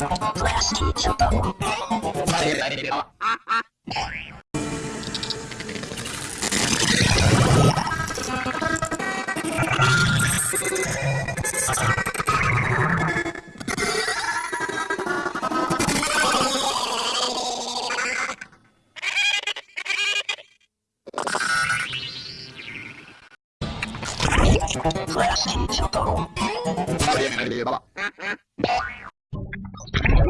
Last teacher bubble. Last teacher bubble.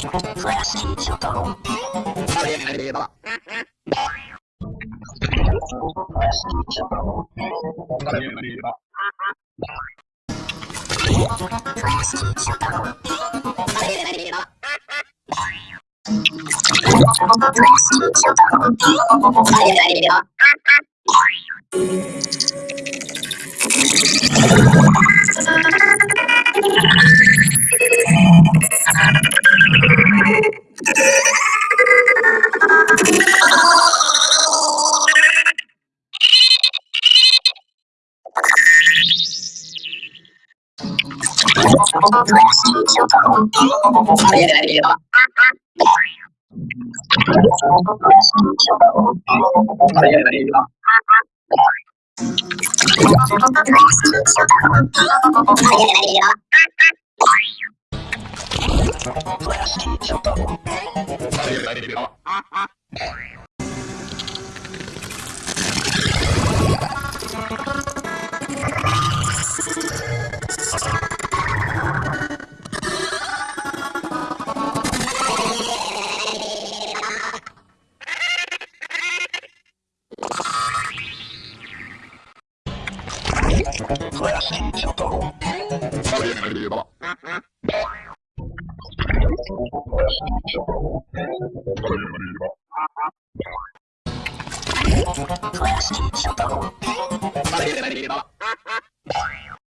Fuera Silvio Toro. Plastic. しい書道それなればそれなれば